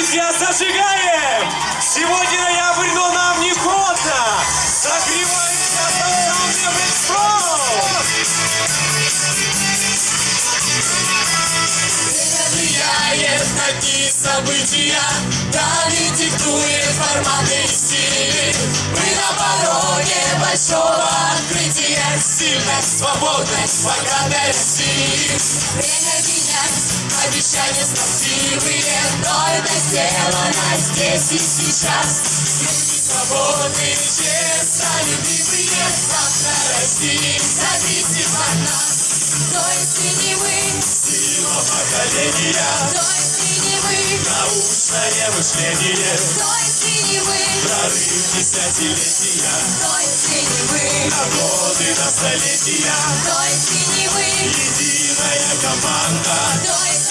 зажигаем! Сегодня ноябрь, но нам не холодно! Согреваемся танцом влияет на дни события, Дали диктует форматы и стили. Мы на пороге большого открытия, Сильность, свободность, России. Время менять, обещания строптивые, Но это сделано здесь и сейчас. Люди свободные, честно, любимые, Завтра России зависит от нас. То есть и не мы, Сила поколения, то есть и не вы, научное мышление, то есть и не вы, прорыв десятилетия, то есть и не вы, на годы, на столетия, то есть и не вы, единая команда, то есть и не вы,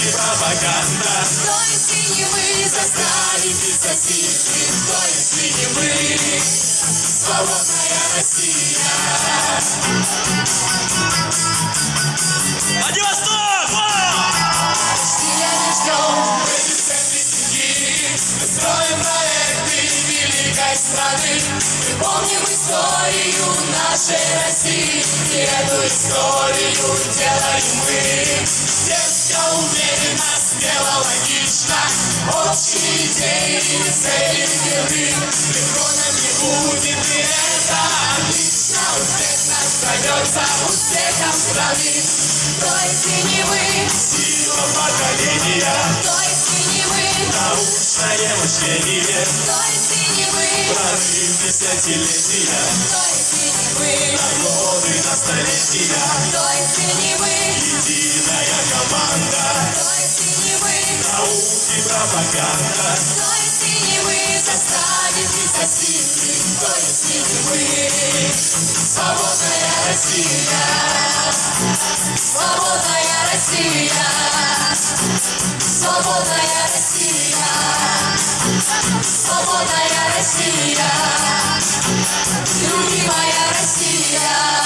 науки, пропаганда, то есть и не вы, создали писатели, то есть и не вы, свободная Россия. Владивосток! Стиля не ждем, Мы мы строим проекты великой страны. мы помним историю нашей России, и эту историю делаем мы. Уверенно, смело, логично, Общие идеи, цели легко нам не будет, и это отлично. успех нас зовется успехом страны. То есть и не вы, Сила поколения, то есть и не вы, научное мышление, то есть и не вы, прорыв десятилетия, то есть и не вы, на годы, на столетия, то есть и пропаганда. Кто если не мы заставит репрессивный, кто если не мы? Свободная Россия, свободная Россия, свободная Россия, свободная Россия, любимая Россия.